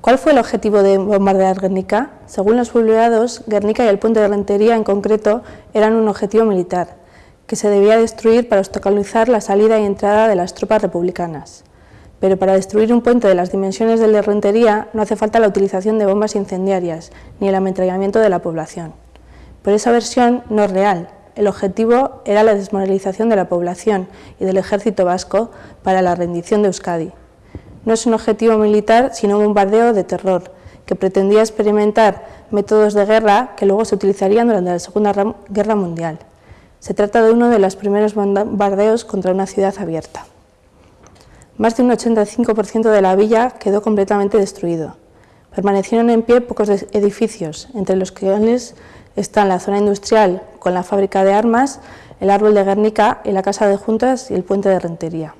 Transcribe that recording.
¿Cuál fue el objetivo de bombardear Guernica? Según los publicados, Guernica y el puente de Rentería en concreto eran un objetivo militar, que se debía destruir para obstaculizar la salida y entrada de las tropas republicanas. Pero para destruir un puente de las dimensiones del de Rentería no hace falta la utilización de bombas incendiarias ni el ametrallamiento de la población. Pero esa versión no es real. El objetivo era la desmoralización de la población y del ejército vasco para la rendición de Euskadi no es un objetivo militar, sino un bombardeo de terror, que pretendía experimentar métodos de guerra que luego se utilizarían durante la Segunda Guerra Mundial. Se trata de uno de los primeros bombardeos contra una ciudad abierta. Más de un 85% de la villa quedó completamente destruido. Permanecieron en pie pocos edificios, entre los que están la zona industrial con la fábrica de armas, el árbol de Guernica y la casa de juntas y el puente de Rentería.